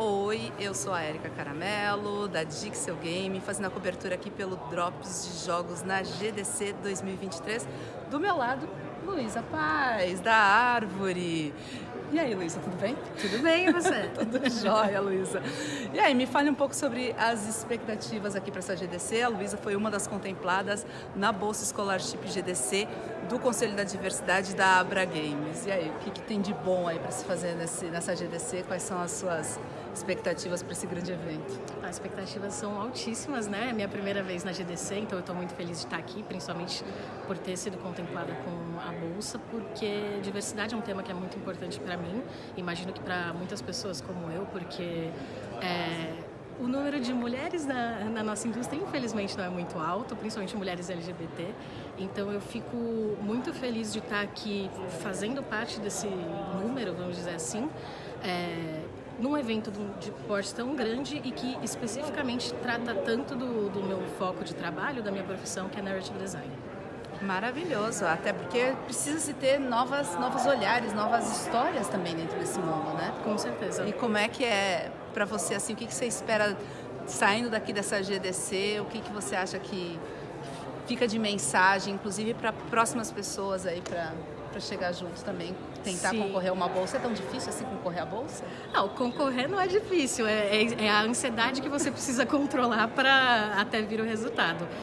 Oi, eu sou a Erika Caramelo, da Dixel Game, fazendo a cobertura aqui pelo Drops de Jogos na GDC 2023. Do meu lado, Luísa Paz, da Árvore. E aí, Luísa, tudo bem? Tudo bem, e você? tudo jóia, Luísa. E aí, me fale um pouco sobre as expectativas aqui para essa GDC. A Luísa foi uma das contempladas na Bolsa Scholarship GDC do Conselho da Diversidade da Abra Games. E aí, o que, que tem de bom aí para se fazer nesse, nessa GDC? Quais são as suas expectativas para esse grande evento? As expectativas são altíssimas, né? É minha primeira vez na GDC, então eu estou muito feliz de estar aqui, principalmente por ter sido contemplada com a bolsa, porque diversidade é um tema que é muito importante para mim. Imagino que para muitas pessoas como eu, porque é, o número de mulheres na, na, nossa indústria, infelizmente, não é muito alto, principalmente mulheres LGBT. Então, eu fico muito feliz de estar aqui fazendo parte desse número, vamos dizer assim. É, num evento de porte tão grande e que especificamente trata tanto do, do meu foco de trabalho, da minha profissão, que é narrative design. Maravilhoso, até porque precisa se ter novas, novos olhares, novas histórias também dentro desse mundo, né? Com certeza. E como é que é para você, assim, o que, que você espera saindo daqui dessa GDC, o que, que você acha que fica de mensagem, inclusive para próximas pessoas aí, para para chegar junto também, tentar Sim. concorrer a uma bolsa. É tão difícil assim concorrer à bolsa? Não, concorrer não é difícil, é, é, é a ansiedade que você precisa controlar para até vir o resultado.